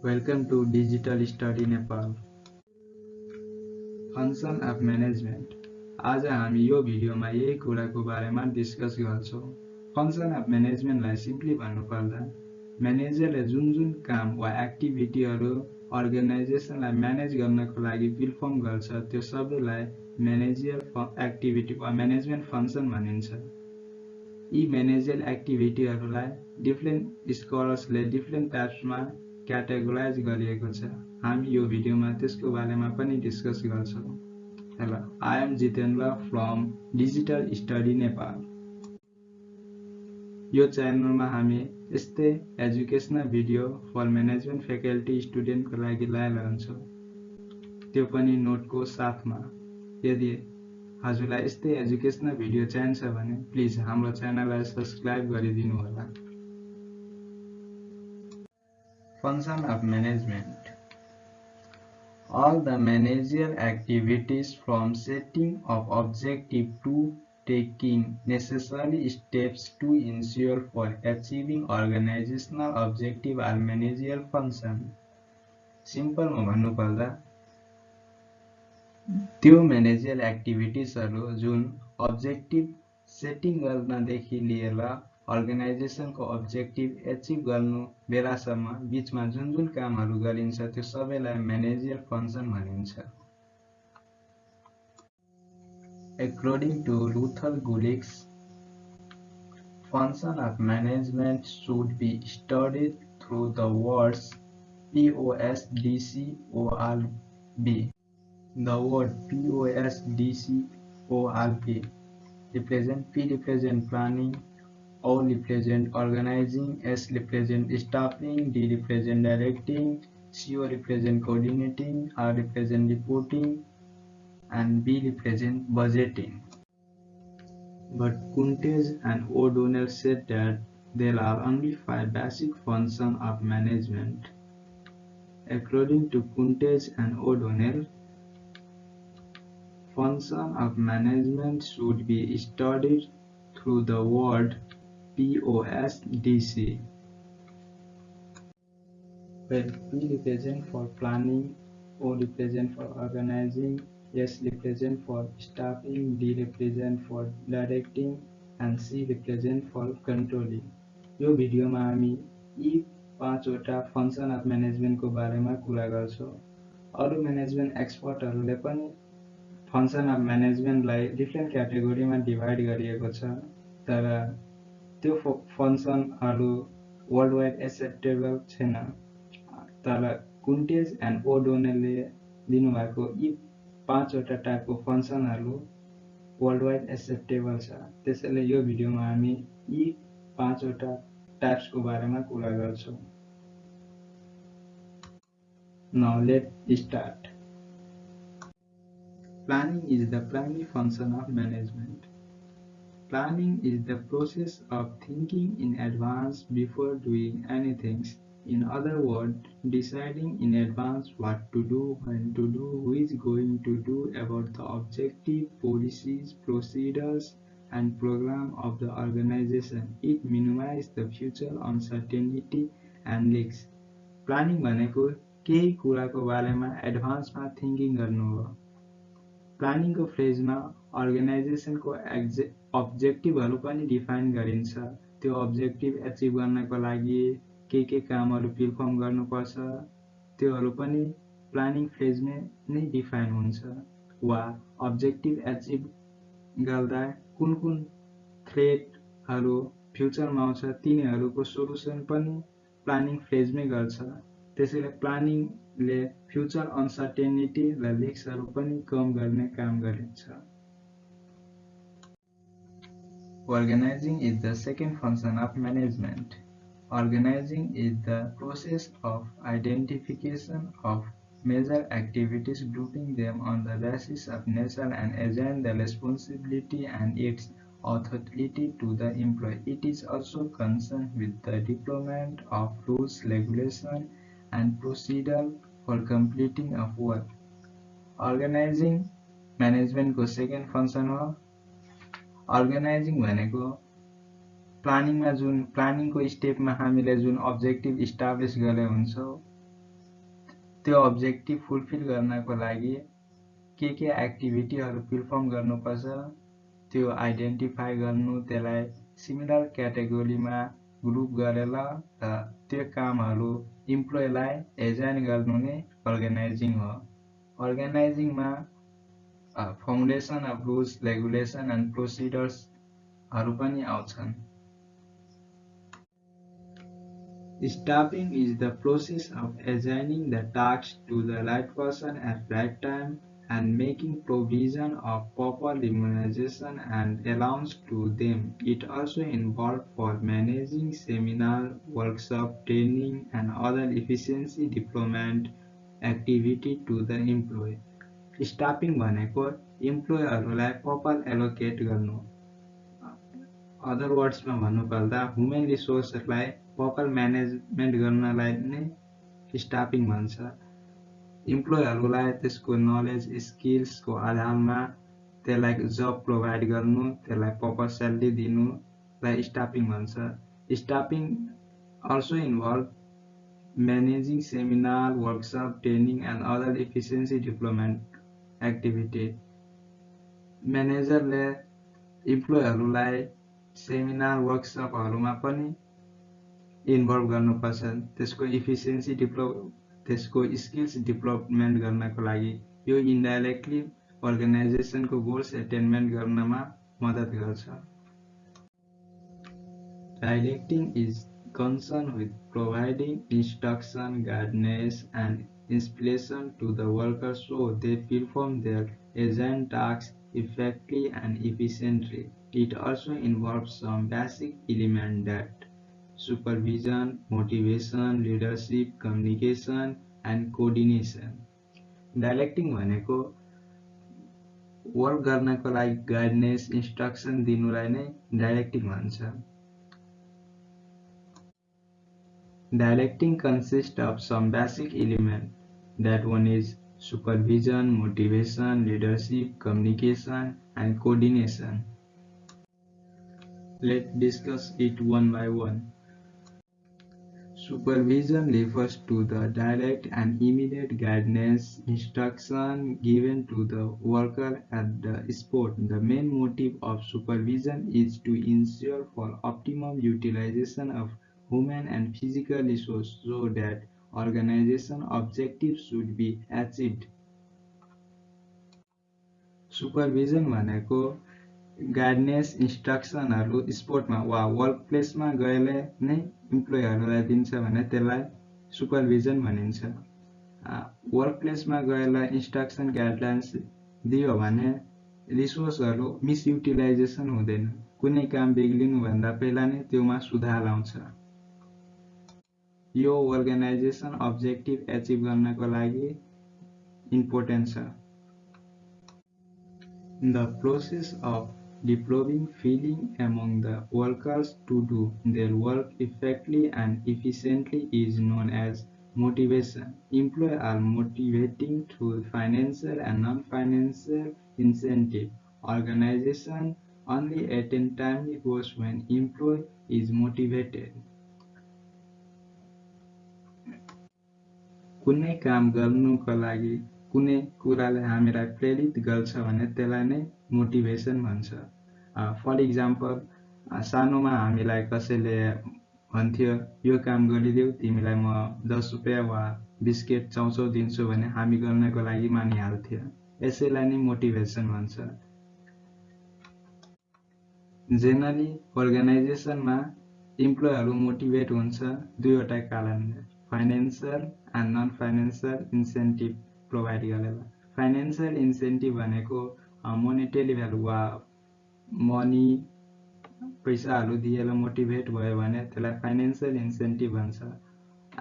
Welcome to Digital Study Nepal. Function of management आज हामी यो भिडियोमा यही कुराको बारेमा डिस्कस गर्छौँ। फङ्सन अफ म्यानेजमेन्टलाई सिम्पली भन्नुपर्दा म्यानेजरले जुन जुन काम वा एक्टिभिटीहरू अर्गनाइजेसनलाई म्यानेज गर्नको लागि पिरफर्म गर्छ त्यो सबैलाई म्यानेजियल एक्टिभिटी वा म्यानेजमेन्ट फङ्सन भनिन्छ। यी म्यानेजियल एक्टिभिटीहरूलाई डिफ्रेन्ट स्कलर्सले डिफ्रेन्ट टाइप्समा क्याटेगोराइज गरिएको छ। हामी यो भिडियोमा त्यसको बारेमा पनि डिस्कस गर्छौँ। Hello I am Jitendra from digital study Nepal यो च्यानलमा हामी यस्तै educational video for management faculty स्टुडेन्टको लागि लगाइरहन्छौँ त्यो पनि नोटको साथमा। यदि हजुरलाई यस्तै एजुकेसनल भिडियो चाहिन्छ भने प्लिज हाम्रो च्यानललाई सब्सक्राइब गरिदिनु होला Function of management All the managerial activities from setting of objective to taking necessary steps to ensure for achieving organizational objective are managerial function. सिम्पलमा भन्नुपर्दा त्यो म्यानेजियल एक्टिभिटिजहरू जुन अब्जेक्टिभ सेटिङ गर्नदेखि लिएर अर्गनाइजेसन को अब्जेक्टिव एचिव कर बेलासम बीच में जो जो काम करो सब मैनेजियल फ़ंक्शन भाई according to Luther Gulick's function of management should be study through the words POS the word POS represent P represent planning O represent organizing, S represent staffing, D represent directing, CO represent coordinating, R represent reporting, and B represent budgeting. But Kuntes and O'Donnell said that there are only five basic functions of management. According to Kuntes and O'Donnell, function of management should be studied through the word POSDC, where P represent for planning, O represent for organizing, S represent for staffing, D represent for directing, and C represent for controlling. यो भिडियोमा हामी यी पाँचवटा function of म्यानेजमेन्टको बारेमा कुरा गर्छौँ अरू management एक्सपर्टहरूले पनि फङ्सन अफ म्यानेजमेन्टलाई डिफ्रेन्ट क्याटेगोरीमा डिभाइड गरिएको छ तर त्यो फङ्सनहरू वर्ल्ड वाइड एक्सेप्टेबल छैन तर कुन्टेज एन्ड ओडोनेलले दिनुभएको यी पाँचवटा टाइपको फङ्सनहरू वर्ल्ड वाइड एक्सेप्टेबल छ त्यसैले यो भिडियोमा हामी यी पाँचवटा टाइप्सको बारेमा कुरा गर्छौँ Now let's start. Planning is the primary function of. Planning is the process of thinking in advance before doing anything. In other words, deciding in advance what to do, when to do, who is going to do about the objective, policies, procedures, and program of the organization. It minimizes the future uncertainty and risks. Planning भनेको केही कुराको बारेमा एडभान्समा thinking गर्नु हो प्लानिङको फेजमा अर्गनाइजेसनको एक्जे अब्जेक्टिभहरू पनि define गरिन्छ। त्यो objective achieve गर्नको लागि के के कामहरू पिरफर्म गर्नुपर्छ त्योहरू पनि प्लानिङ फेजमै नै डिफाइन हुन्छ वा अब्जेक्टिभ एचिभ गर्दा कुन कुन थ्रेटहरू फ्युचरमा आउँछ तिनीहरूको सोल्युसन पनि प्लानिङ फेजमै गर्छ। त्यसैले प्लानिङले फ्युचर अनसर्टेनिटी र रिक्सहरू पनि कम गर्ने काम गरिन्छ। Organizing is the second function of management. Organizing is the process of identification of major activities, grouping them on the basis of nature and assign the responsibility and its authority to the employee. It is also concerned with the deployment of rules, regulation, and procedure for completing of work. Organizing म्यानेजमेन्टको second function हो organising भनेको प्लानिङमा जुन प्लानिङको स्टेपमा हामीले जुन objective establish गरे हुन्छौँ त्यो objective fulfil गर्नको लागि के के एक्टिभिटीहरू पर्फर्म गर्नुपर्छ त्यो आइडेन्टिफाई गर्नु त्यसलाई सिमिलर क्याटेगोरीमा ग्रुप गरेर र त्यो कामहरू इम्प्लोइलाई एजाइन गर्नु नै अर्गनाइजिङ हो। अर्गनाइजिङमा Foundation of rules regulation and प्रोसिडर्सहरू पनि आउँछन् Staffing is the process of assigning the tasks to the right person at right time and making provision of proper remuneration and allowance to them. It also involves for managing seminar, workshop, training, and other efficiency development activity to the employee. Staffing भनेको इम्प्लोयहरूलाई proper allocate गर्नु। Other वर्ड्समा भन्नुपर्दा human रिसोर्सहरूलाई proper management गर्नलाई नै staffing भन्छ। इम्प्लोयहरूलाई त्यसको knowledge स्किल्सको आधारमा त्यसलाई जब प्रोभाइड गर्नु त्यसलाई प्रपर स्यालेरी दिनुलाई स्टाफिङ भन्छ। Staffing also involve managing seminar workshop training and other efficiency development activity म्यानेजरले इम्प्लोयहरूलाई सेमिनार वर्कसपहरूमा पनि इन्भल्भ गर्नुपर्छ त्यसको इफिसियन्सी डेभलप त्यसको स्किल्स डेभलपमेन्ट गर्नको लागि यो इन्डाइरेक्टली अर्गनाइजेसनको गोल्स एटेनमेन्ट गर्नमा मद्दत गर्छ। Directing is concerned with providing instruction, guidance, and inspiration to the workers so they perform their assigned tasks effectively and efficiently. It also involves some basic elements that supervision, motivation, leadership, communication, and coordination. Directing भनेको work गर्नको लागि guidance instruction दिनुलाई नै directing भन्छ Directing consists of some basic elements. that one is supervision, motivation, leadership, communication, and coordination. Let's discuss it one by one. Supervision refers to the direct and immediate guidance, instruction given to the worker at the spot. The main motive of supervision is to ensure for optimum utilization of human and physical resources so that organization objectives should be achieved. Supervision भनेको guidance इन्स्ट्रक्सनहरू स्पोर्टमा वा work प्लेसमा गएले नै इम्प्लोइहरूलाई दिन्छ भने त्यसलाई supervision भनिन्छ। Work प्लेसमा गएर इन्स्ट्रक्सन गाइडलाइन्स दियो भने रिसोर्सहरू मिसयुटिलाइजेसन हुँदैन। कुनै काम बिग्लिनुभन्दा पहिला नै त्योमा सुधार आउँछ। यो अर्गनाइजेसन अब्जेक्टिभ एचिभ गर्नको लागि इम्पोर्टेन्ट छ the process of developing feeling among the workers to do their work effectively and efficiently is known as motivation. Employees are motivating through financial and non-financial incentive. Organization only attain timely goals when employee is motivated. कुनै काम गर्नुको लागि कुनै कुराले हामीलाई प्रेरित गर्छ भने त्यसलाई नै मोटिभेसन भन्छ। फर इक्जाम्पल सानोमा हामीलाई कसैले भन्थ्यो यो काम गरिदेऊ तिमीलाई म दस रुपियाँ वा बिस्केट चाउचाउ दिन्छु भने हामी गर्नको लागि मानिहाल्थ्यो। यसैलाई नै मोटिभेसन भन्छ। जेनरली अर्गनाइजेसनमा इम्प्लोयहरू मोटिभेट हुन्छ दुईवटा कारणले। Financial and non financial incentive provide गरेर फाइनेन्सियल इन्सेन्टिभ भनेको मोनिटरी भ्यालु वा मनी पैसाहरू दिएर मोटिभेट भयो भने त्यसलाई फाइनेन्सियल इन्सेन्टिभ भन्छ।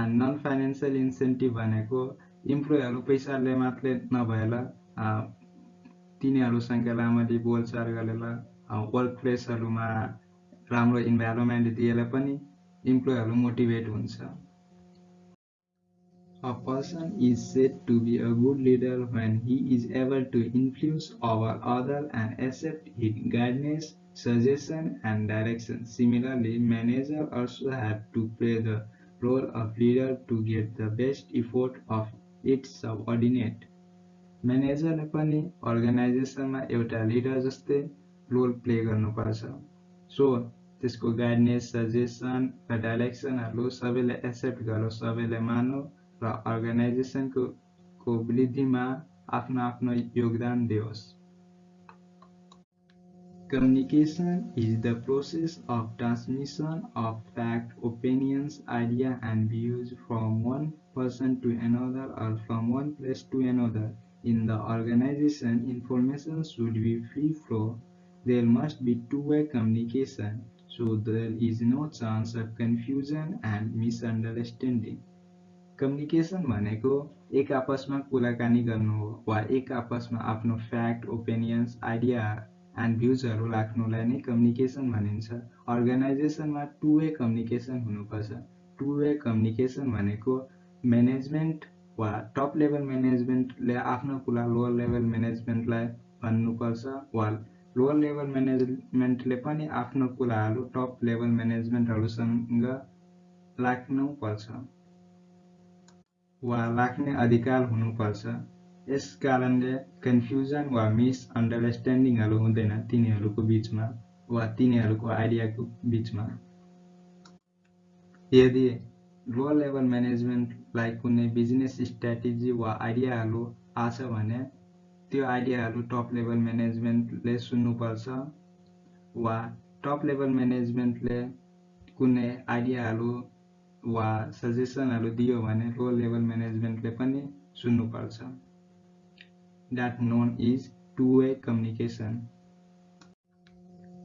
एन्ड नन फाइनेन्सियल इन्सेन्टिभ भनेको इम्प्लोइहरू पैसाले मात्रै नभएर तिनीहरूसँग राम्ररी बोलचाल गरेर वर्क प्लेसहरूमा राम्रो इन्भाइरोमेन्ट दिएर पनि इम्प्लोइहरू मोटिभेट हुन्छ। A person is said to be a good leader when he is able to influence over others and accept his guidance, suggestion, and direction. Similarly, managers also have to play the role of leader to get the best effort of its subordinate म्यानेजरले पनि अर्गनाइजेसनमा एउटा leader जस्तै role play गर्नुपर्छ so त्यसको guidance suggestion र डाइरेक्सनहरू सबैले एक्सेप्ट गरोस् सबैले मानौ र अर्गनाइजेसनको को वृद्धिमा आफ्नो आफ्नो योगदान दियोस् Communication is the process of transmission of fact, opinions, idea and views from one person to another or from one place to another. In the organization, information should be free flow. There must be two-way communication, so there is no chance of confusion and misunderstanding. Communication भनेको एक आपसमा कुराकानी गर्नु हो वा एक आपसमा आफ्नो फ्याक्ट ओपिनियन्स आइडिया एन्ड भ्युजहरू राख्नुलाई नै कम्युनिकेसन भनिन्छ। अर्गनाइजेसनमा टु वे कम्युनिकेसन हुनुपर्छ। टु वे कम्युनिकेसन भनेको म्यानेजमेन्ट वा टप लेभल म्यानेजमेन्टले आफ्नो कुरा लोवर लेभल म्यानेजमेन्टलाई भन्नुपर्छ वा लोवर लेभल म्यानेजमेन्टले पनि आफ्नो कुराहरू टप लेभल म्यानेजमेन्टहरूसँग राख्नुपर्छ। वा राख्ने अधिकार हुनुपर्छ। यस कारणले कन्फ्युजन वा मिसअन्डरस्ट्यान्डिङहरू हुँदैन तिनीहरूको बिचमा वा तिनीहरूको आइडियाको बिचमा। यदि लो लेभल म्यानेजमेन्टलाई कुनै बिजनेस स्ट्राटेजी वा आइडियाहरू आछ भने त्यो आइडियाहरू टप लेभल म्यानेजमेन्टले सुन्नुपर्छ वा टप लेभल म्यानेजमेन्टले कुनै आइडियाहरू वा सजेसनहरू दियो भने लो लेभल म्यानेजमेन्टले पनि सुन्नुपर्छ that known is two-way communication.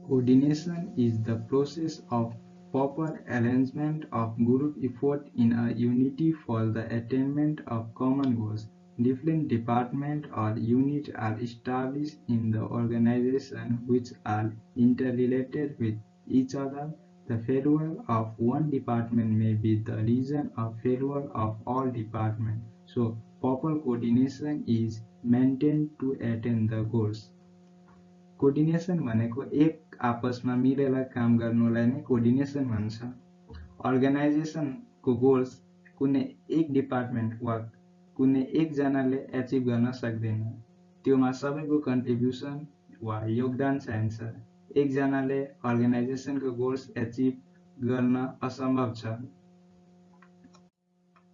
Coordination is the process of proper arrangement of group effort in a unity for the attainment of common goals. Different departments or units are established in the organization which are interrelated with each other. The failure of one department may be the reason of failure of all departments. So proper coordination is maintain to attain the goals coordination भनेको एक आपसमा मिलेर काम गर्नुलाई नै coordination भन्छ। अर्गनाइजेसनको goals कुनै एक डिपार्टमेन्ट वा कुनै एकजनाले एचिभ गर्न सक्दैन। त्योमा सबैको कन्ट्रिब्युसन वा योगदान चाहिन्छ। एकजनाले अर्गनाइजेसनको गोल्स एचिभ गर्न असम्भव छ।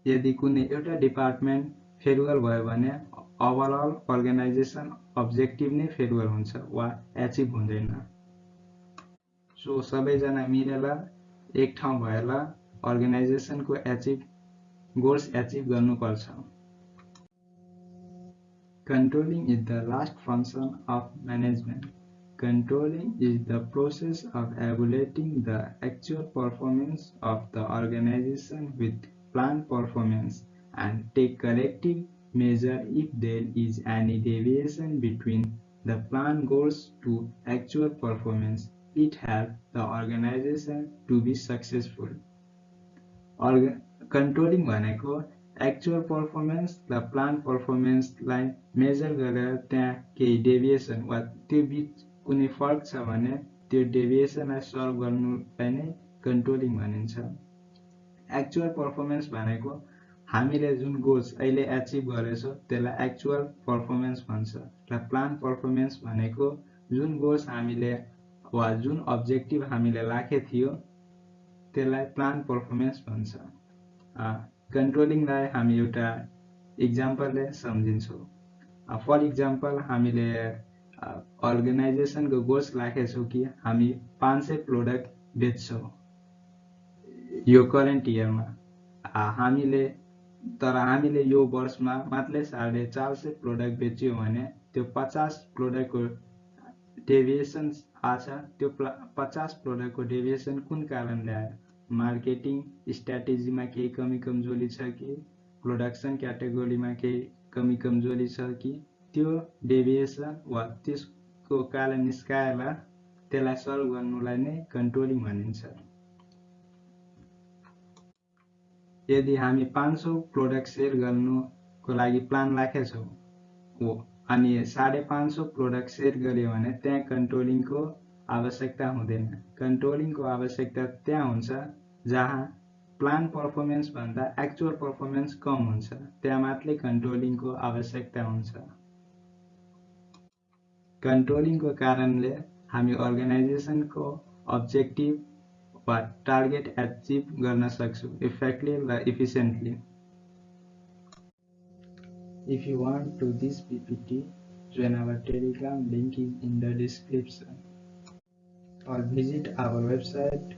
यदि कुनै एउटा डिपार्टमेन्ट फेलुअर भयो भने ओभरअल अर्गनाइजेसन अब्जेक्टिभ नै फेलुअर हुन्छ वा एचिभ हुँदैन। सो सबैजना मिलेर एक ठाउँ भएर अर्गनाइजेसनको एचिभ गोल्स एचिभ गर्नुपर्छ। Controlling is the last function of management. Controlling is the process of evaluating the actual performance of the organization with planned performance and take corrective measure if there is any deviation between the plan goals to actual performance. It helps the organization to be successful. Controlling भनेको actual performance र plan पर्फर्मेन्सलाई major गरेर त्यहाँ केही deviation वा त्यो बिच कुनै फरक छ भने त्यो डेभिएसनलाई सल्भ गर्नुलाई नै कन्ट्रोलिङ भनिन्छ। एक्चुअल पर्फर्मेन्स भनेको हामीले जुन गोल्स अहिले एचिभ गरेछौँ त्यसलाई एक्चुअल पर्फर्मेन्स भन्छ र प्लान पर्फर्मेन्स भनेको जुन गोल्स हामीले वा जुन अब्जेक्टिभ हामीले राखेको थियो त्यसलाई प्लान पर्फर्मेन्स भन्छ। कन्ट्रोलिङलाई हामी एउटा इक्जाम्पलले सम्झिन्छौँ। फर इक्जाम्पल हामीले अर्गनाइजेसनको गोल्स राखेछौँ कि हामी पाँच सय प्रोडक्ट बेच्छौँ। यो करेन्ट इयरमा हामीले तर हामीले यो वर्षमा मात्रै साढे चार सय प्रोडक्ट बेच्यो भने त्यो पचास प्रोडक्टको डेभिएसन आछ त्यो पचास प्रोडक्टको डेभिएसन कुन कारणले आयो? मार्केटिङ स्ट्राटेजीमा केही कमी कमजोरी छ कि? प्रोडक्सन क्याटेगोरीमा केही कमी कमजोरी छ कि? त्यो डेभिएसन वा त्यसको कारण निस्काएर त्यसलाई सल्भ गर्नुलाई नै कन्ट्रोलिङ भनिन्छ। यदि हामी पाँच सौ प्रोडक्ट सेल गर्नुको लागि प्लान राखेछौँ हो अनि साढे पाँच सौ प्रोडक्ट सेल गऱ्यो भने त्यहाँ कन्ट्रोलिङको आवश्यकता हुँदैन। कन्ट्रोलिङको आवश्यकता त्यहाँ हुन्छ जहाँ प्लान पर्फर्मेन्सभन्दा एक्चुअल पर्फर्मेन्स कम हुन्छ त्यहाँ मात्रै कन्ट्रोलिङको आवश्यकता हुन्छ। कंट्रोलिंग को कारण हमी अर्गनाइजेशन को ऑब्जेक्टिव व टारगेट एचिव करना सकता इफेक्टली व efficiently if you want to this PPT join our Telegram link is in the description और विज़िट आवर वेबसाइट